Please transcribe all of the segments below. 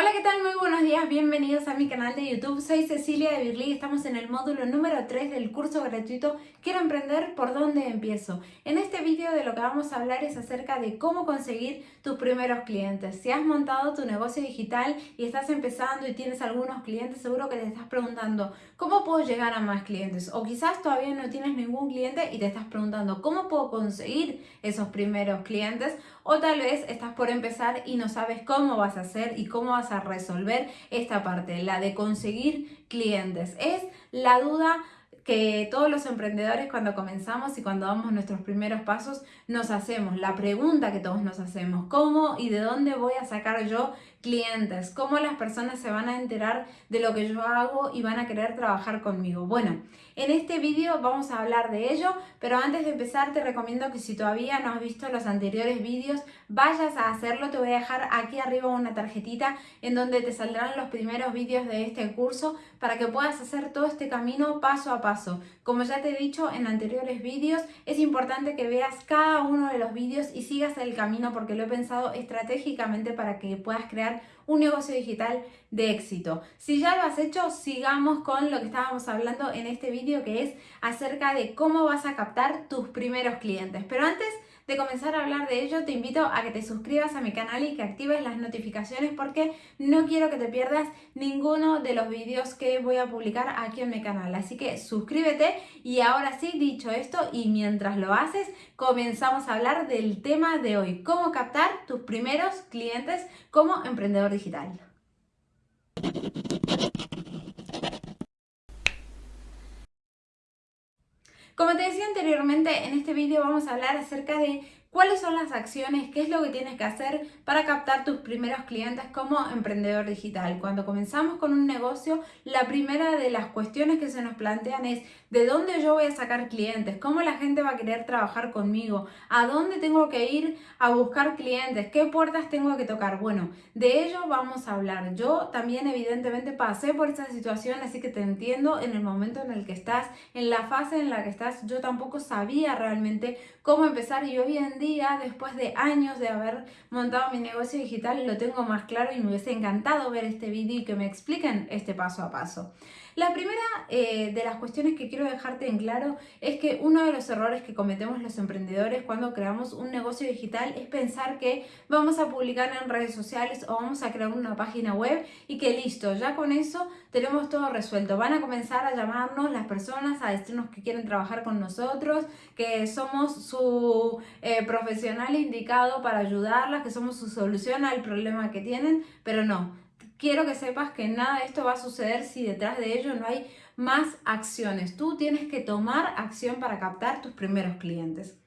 Hola, ¿qué tal? Muy buenos días, bienvenidos a mi canal de YouTube. Soy Cecilia de Birli y estamos en el módulo número 3 del curso gratuito Quiero emprender, ¿por dónde empiezo? En este vídeo de lo que vamos a hablar es acerca de cómo conseguir tus primeros clientes. Si has montado tu negocio digital y estás empezando y tienes algunos clientes, seguro que te estás preguntando ¿cómo puedo llegar a más clientes? O quizás todavía no tienes ningún cliente y te estás preguntando ¿cómo puedo conseguir esos primeros clientes? O tal vez estás por empezar y no sabes cómo vas a hacer y cómo vas a resolver esta parte, la de conseguir clientes. Es la duda que todos los emprendedores cuando comenzamos y cuando damos nuestros primeros pasos nos hacemos, la pregunta que todos nos hacemos, ¿cómo y de dónde voy a sacar yo clientes? ¿Cómo las personas se van a enterar de lo que yo hago y van a querer trabajar conmigo? Bueno, en este vídeo vamos a hablar de ello, pero antes de empezar te recomiendo que si todavía no has visto los anteriores vídeos, vayas a hacerlo. Te voy a dejar aquí arriba una tarjetita en donde te saldrán los primeros vídeos de este curso para que puedas hacer todo este camino paso a paso. Como ya te he dicho en anteriores vídeos, es importante que veas cada uno de los vídeos y sigas el camino porque lo he pensado estratégicamente para que puedas crear un negocio digital de éxito. Si ya lo has hecho, sigamos con lo que estábamos hablando en este vídeo que es acerca de cómo vas a captar tus primeros clientes. Pero antes de comenzar a hablar de ello, te invito a que te suscribas a mi canal y que actives las notificaciones porque no quiero que te pierdas ninguno de los vídeos que voy a publicar aquí en mi canal. Así que suscríbete y ahora sí, dicho esto, y mientras lo haces, comenzamos a hablar del tema de hoy, cómo captar tus primeros clientes como emprendedor digital. Como te decía anteriormente, en este vídeo vamos a hablar acerca de cuáles son las acciones, qué es lo que tienes que hacer para captar tus primeros clientes como emprendedor digital. Cuando comenzamos con un negocio, la primera de las cuestiones que se nos plantean es de dónde yo voy a sacar clientes, cómo la gente va a querer trabajar conmigo, a dónde tengo que ir a buscar clientes, qué puertas tengo que tocar. Bueno, de ello vamos a hablar. Yo también evidentemente pasé por esta situación, así que te entiendo en el momento en el que estás, en la fase en la que estás. Yo tampoco sabía realmente cómo empezar y hoy día, después de años de haber montado mi negocio digital, lo tengo más claro y me hubiese encantado ver este vídeo y que me expliquen este paso a paso. La primera eh, de las cuestiones que quiero dejarte en claro es que uno de los errores que cometemos los emprendedores cuando creamos un negocio digital es pensar que vamos a publicar en redes sociales o vamos a crear una página web y que listo, ya con eso tenemos todo resuelto. Van a comenzar a llamarnos las personas, a decirnos que quieren trabajar con nosotros, que somos su eh, profesional indicado para ayudarlas, que somos su solución al problema que tienen, pero no quiero que sepas que nada de esto va a suceder si detrás de ello no hay más acciones. Tú tienes que tomar acción para captar tus primeros clientes.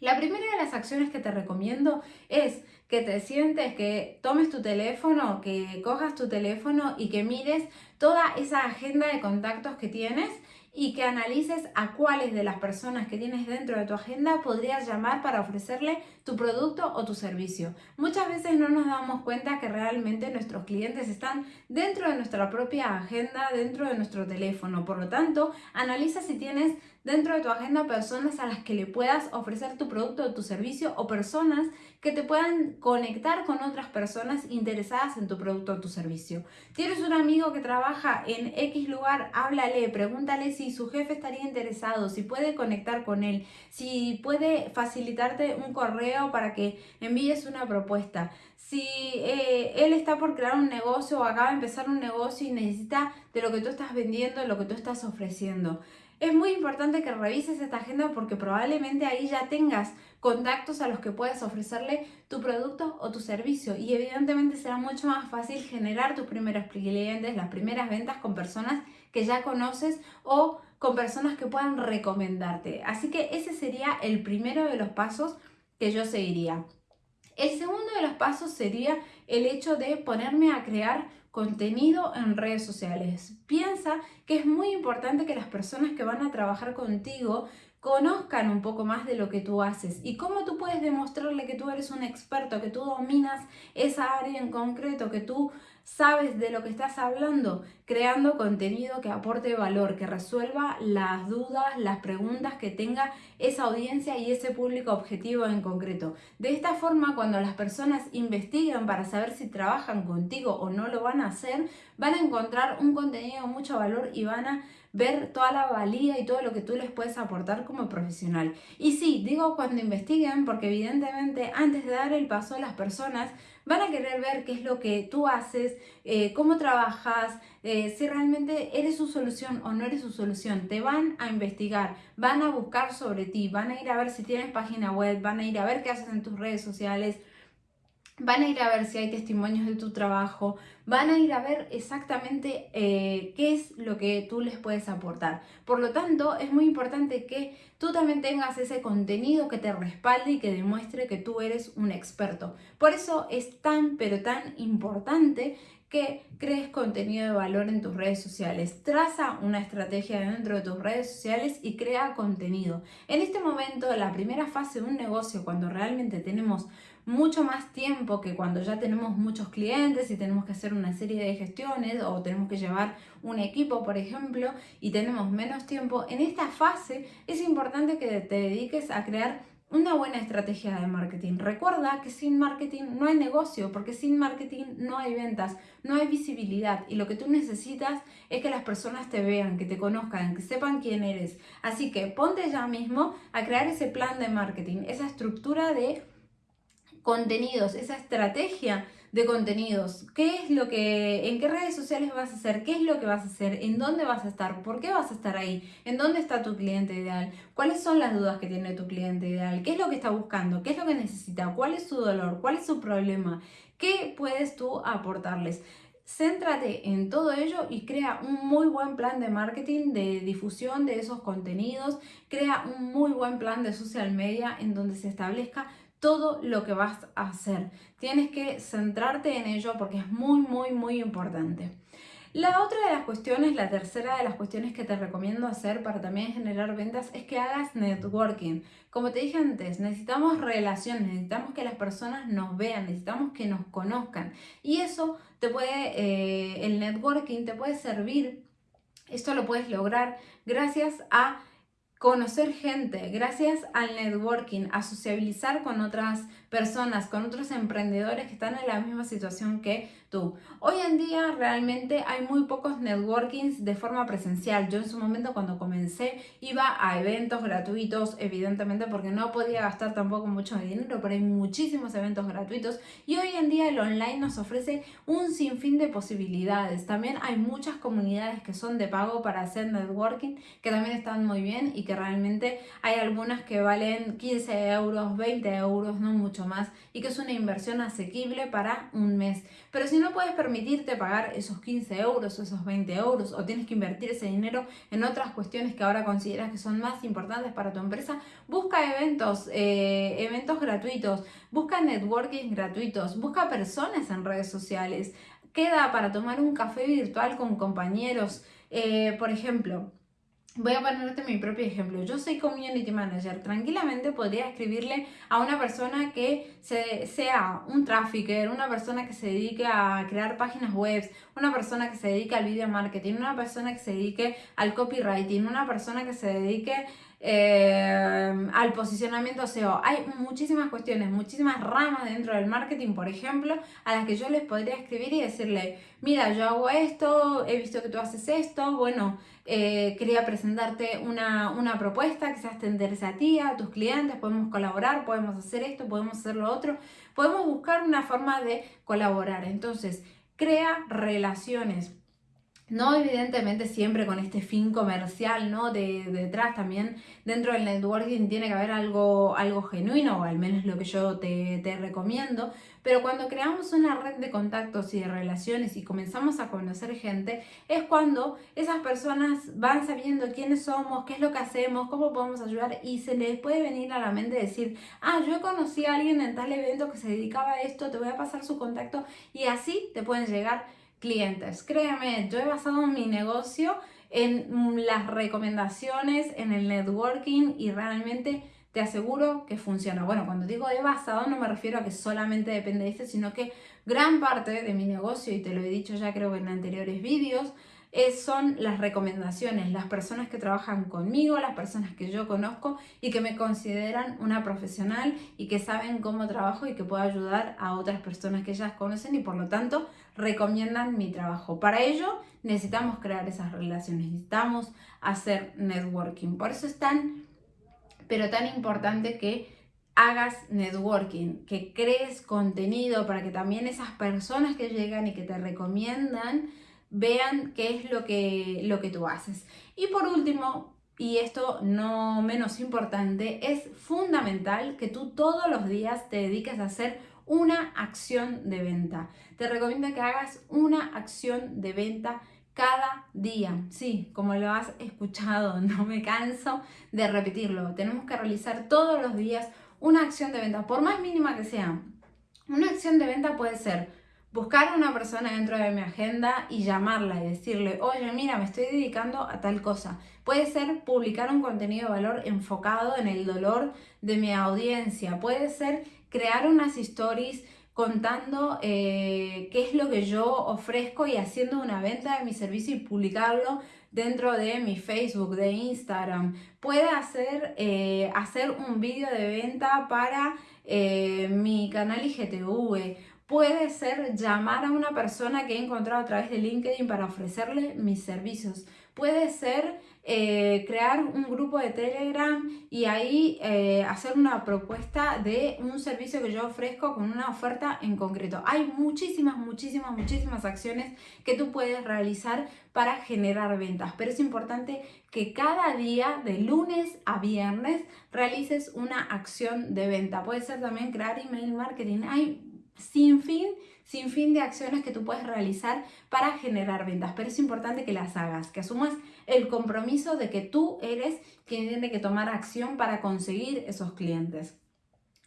La primera de las acciones que te recomiendo es que te sientes, que tomes tu teléfono, que cojas tu teléfono y que mires toda esa agenda de contactos que tienes y que analices a cuáles de las personas que tienes dentro de tu agenda podrías llamar para ofrecerle tu producto o tu servicio. Muchas veces no nos damos cuenta que realmente nuestros clientes están dentro de nuestra propia agenda, dentro de nuestro teléfono. Por lo tanto, analiza si tienes dentro de tu agenda personas a las que le puedas ofrecer tu producto o tu servicio o personas que te puedan conectar con otras personas interesadas en tu producto o tu servicio. Tienes un amigo que trabaja en X lugar, háblale, pregúntale si su jefe estaría interesado, si puede conectar con él, si puede facilitarte un correo para que envíes una propuesta. Si eh, él está por crear un negocio o acaba de empezar un negocio y necesita de lo que tú estás vendiendo, de lo que tú estás ofreciendo. Es muy importante que revises esta agenda porque probablemente ahí ya tengas contactos a los que puedes ofrecerle tu producto o tu servicio y evidentemente será mucho más fácil generar tus primeros clientes, las primeras ventas con personas que ya conoces o con personas que puedan recomendarte. Así que ese sería el primero de los pasos que yo seguiría. El segundo de los pasos sería el hecho de ponerme a crear contenido en redes sociales. Piensa que es muy importante que las personas que van a trabajar contigo conozcan un poco más de lo que tú haces y cómo tú puedes demostrarle que tú eres un experto, que tú dominas esa área en concreto, que tú sabes de lo que estás hablando, creando contenido que aporte valor, que resuelva las dudas, las preguntas que tenga esa audiencia y ese público objetivo en concreto. De esta forma, cuando las personas investiguen para saber si trabajan contigo o no lo van a hacer, van a encontrar un contenido de mucho valor y van a ver toda la valía y todo lo que tú les puedes aportar como profesional. Y sí, digo cuando investiguen, porque evidentemente antes de dar el paso a las personas van a querer ver qué es lo que tú haces, eh, cómo trabajas, eh, si realmente eres su solución o no eres su solución. Te van a investigar, van a buscar sobre ti, van a ir a ver si tienes página web, van a ir a ver qué haces en tus redes sociales, van a ir a ver si hay testimonios de tu trabajo, van a ir a ver exactamente eh, qué es lo que tú les puedes aportar. Por lo tanto, es muy importante que tú también tengas ese contenido que te respalde y que demuestre que tú eres un experto. Por eso es tan, pero tan importante que crees contenido de valor en tus redes sociales. Traza una estrategia dentro de tus redes sociales y crea contenido. En este momento, la primera fase de un negocio, cuando realmente tenemos mucho más tiempo que cuando ya tenemos muchos clientes y tenemos que hacer una serie de gestiones o tenemos que llevar un equipo, por ejemplo, y tenemos menos tiempo, en esta fase es importante que te dediques a crear una buena estrategia de marketing. Recuerda que sin marketing no hay negocio, porque sin marketing no hay ventas, no hay visibilidad y lo que tú necesitas es que las personas te vean, que te conozcan, que sepan quién eres. Así que ponte ya mismo a crear ese plan de marketing, esa estructura de contenidos, esa estrategia de contenidos. ¿Qué es lo que, en qué redes sociales vas a hacer? ¿Qué es lo que vas a hacer? ¿En dónde vas a estar? ¿Por qué vas a estar ahí? ¿En dónde está tu cliente ideal? ¿Cuáles son las dudas que tiene tu cliente ideal? ¿Qué es lo que está buscando? ¿Qué es lo que necesita? ¿Cuál es su dolor? ¿Cuál es su problema? ¿Qué puedes tú aportarles? Céntrate en todo ello y crea un muy buen plan de marketing, de difusión de esos contenidos, crea un muy buen plan de social media en donde se establezca todo lo que vas a hacer. Tienes que centrarte en ello porque es muy, muy, muy importante. La otra de las cuestiones, la tercera de las cuestiones que te recomiendo hacer para también generar ventas es que hagas networking. Como te dije antes, necesitamos relaciones, necesitamos que las personas nos vean, necesitamos que nos conozcan. Y eso te puede, eh, el networking te puede servir, esto lo puedes lograr gracias a conocer gente, gracias al networking, a sociabilizar con otras personas, con otros emprendedores que están en la misma situación que tú. Hoy en día realmente hay muy pocos networkings de forma presencial. Yo en su momento cuando comencé iba a eventos gratuitos, evidentemente porque no podía gastar tampoco mucho dinero, pero hay muchísimos eventos gratuitos y hoy en día el online nos ofrece un sinfín de posibilidades. También hay muchas comunidades que son de pago para hacer networking que también están muy bien y que realmente hay algunas que valen 15 euros, 20 euros, no mucho más y que es una inversión asequible para un mes. Pero si no puedes permitirte pagar esos 15 euros o esos 20 euros o tienes que invertir ese dinero en otras cuestiones que ahora consideras que son más importantes para tu empresa, busca eventos, eh, eventos gratuitos, busca networking gratuitos, busca personas en redes sociales. Queda para tomar un café virtual con compañeros. Eh, por ejemplo, Voy a ponerte mi propio ejemplo. Yo soy community manager. Tranquilamente podría escribirle a una persona que sea un trafficker, una persona que se dedique a crear páginas web, una persona que se dedique al video marketing, una persona que se dedique al copywriting, una persona que se dedique eh, al posicionamiento SEO. Hay muchísimas cuestiones, muchísimas ramas dentro del marketing, por ejemplo, a las que yo les podría escribir y decirle, mira, yo hago esto, he visto que tú haces esto, bueno, eh, quería presentarte una, una propuesta, quizás te a ti, a tus clientes, podemos colaborar, podemos hacer esto, podemos hacer lo otro, podemos buscar una forma de colaborar. Entonces, crea relaciones no evidentemente siempre con este fin comercial, ¿no? De, detrás también dentro del networking tiene que haber algo, algo genuino, o al menos lo que yo te, te recomiendo, pero cuando creamos una red de contactos y de relaciones y comenzamos a conocer gente, es cuando esas personas van sabiendo quiénes somos, qué es lo que hacemos, cómo podemos ayudar y se les puede venir a la mente decir, ah, yo conocí a alguien en tal evento que se dedicaba a esto, te voy a pasar su contacto y así te pueden llegar clientes. Créeme, yo he basado mi negocio en las recomendaciones, en el networking y realmente te aseguro que funciona. Bueno, cuando digo he basado no me refiero a que solamente depende de este, sino que gran parte de mi negocio, y te lo he dicho ya creo en anteriores vídeos, son las recomendaciones, las personas que trabajan conmigo, las personas que yo conozco y que me consideran una profesional y que saben cómo trabajo y que puedo ayudar a otras personas que ellas conocen y por lo tanto recomiendan mi trabajo. Para ello necesitamos crear esas relaciones, necesitamos hacer networking. Por eso es tan, pero tan importante que hagas networking, que crees contenido para que también esas personas que llegan y que te recomiendan vean qué es lo que, lo que tú haces. Y por último, y esto no menos importante, es fundamental que tú todos los días te dediques a hacer una acción de venta. Te recomiendo que hagas una acción de venta cada día. Sí, como lo has escuchado, no me canso de repetirlo. Tenemos que realizar todos los días una acción de venta, por más mínima que sea. Una acción de venta puede ser buscar a una persona dentro de mi agenda y llamarla y decirle, oye, mira, me estoy dedicando a tal cosa. Puede ser publicar un contenido de valor enfocado en el dolor de mi audiencia. Puede ser crear unas stories contando eh, qué es lo que yo ofrezco y haciendo una venta de mi servicio y publicarlo dentro de mi Facebook, de Instagram. Puede hacer, eh, hacer un vídeo de venta para eh, mi canal IGTV Puede ser llamar a una persona que he encontrado a través de LinkedIn para ofrecerle mis servicios. Puede ser eh, crear un grupo de Telegram y ahí eh, hacer una propuesta de un servicio que yo ofrezco con una oferta en concreto. Hay muchísimas, muchísimas, muchísimas acciones que tú puedes realizar para generar ventas, pero es importante que cada día, de lunes a viernes, realices una acción de venta. Puede ser también crear email marketing. Hay sin fin, sin fin de acciones que tú puedes realizar para generar ventas, pero es importante que las hagas, que asumas el compromiso de que tú eres quien tiene que tomar acción para conseguir esos clientes.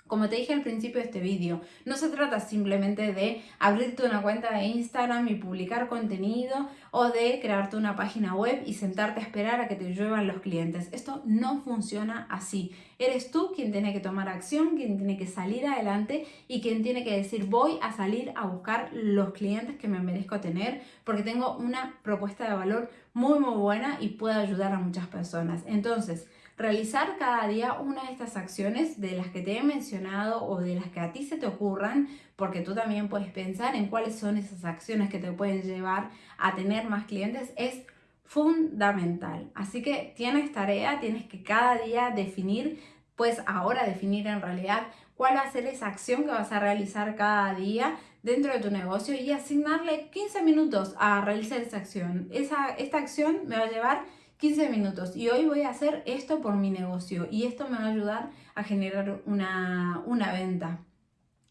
Como te dije al principio de este vídeo, no se trata simplemente de abrirte una cuenta de Instagram y publicar contenido o de crearte una página web y sentarte a esperar a que te lluevan los clientes. Esto no funciona así. Eres tú quien tiene que tomar acción, quien tiene que salir adelante y quien tiene que decir voy a salir a buscar los clientes que me merezco tener porque tengo una propuesta de valor muy muy buena y puedo ayudar a muchas personas. Entonces, realizar cada día una de estas acciones de las que te he mencionado o de las que a ti se te ocurran, porque tú también puedes pensar en cuáles son esas acciones que te pueden llevar a tener más clientes, es fundamental. Así que tienes tarea, tienes que cada día definir, pues ahora definir en realidad cuál va a ser esa acción que vas a realizar cada día dentro de tu negocio y asignarle 15 minutos a realizar esa acción. Esa, esta acción me va a llevar 15 minutos y hoy voy a hacer esto por mi negocio y esto me va a ayudar a generar una, una venta.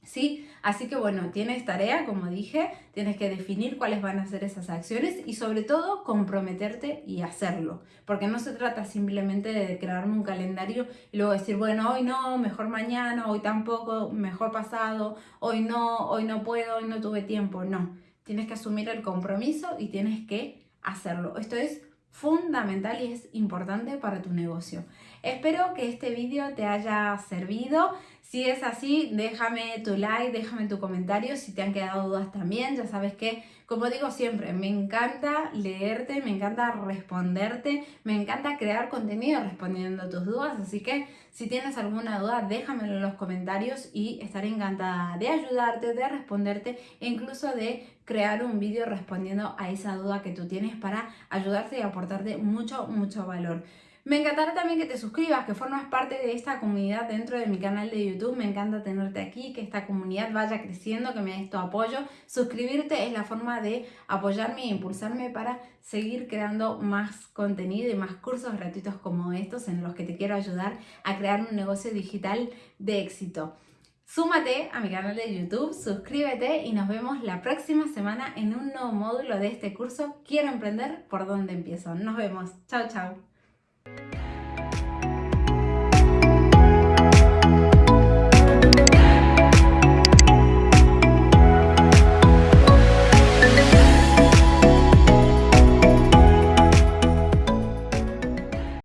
¿Sí? Así que bueno, tienes tarea, como dije, tienes que definir cuáles van a ser esas acciones y sobre todo comprometerte y hacerlo. Porque no se trata simplemente de crearme un calendario y luego decir, bueno, hoy no, mejor mañana, hoy tampoco, mejor pasado, hoy no, hoy no puedo, hoy no tuve tiempo. No, tienes que asumir el compromiso y tienes que hacerlo. Esto es fundamental y es importante para tu negocio. Espero que este vídeo te haya servido. Si es así, déjame tu like, déjame tu comentario. Si te han quedado dudas también, ya sabes que, como digo siempre, me encanta leerte, me encanta responderte, me encanta crear contenido respondiendo a tus dudas. Así que si tienes alguna duda, déjamelo en los comentarios y estaré encantada de ayudarte, de responderte e incluso de crear un vídeo respondiendo a esa duda que tú tienes para ayudarte y aportarte mucho, mucho valor. Me encantará también que te suscribas, que formas parte de esta comunidad dentro de mi canal de YouTube. Me encanta tenerte aquí, que esta comunidad vaya creciendo, que me des tu apoyo. Suscribirte es la forma de apoyarme e impulsarme para seguir creando más contenido y más cursos gratuitos como estos en los que te quiero ayudar a crear un negocio digital de éxito. Súmate a mi canal de YouTube, suscríbete y nos vemos la próxima semana en un nuevo módulo de este curso Quiero emprender, ¿por dónde empiezo? Nos vemos. Chao, chao.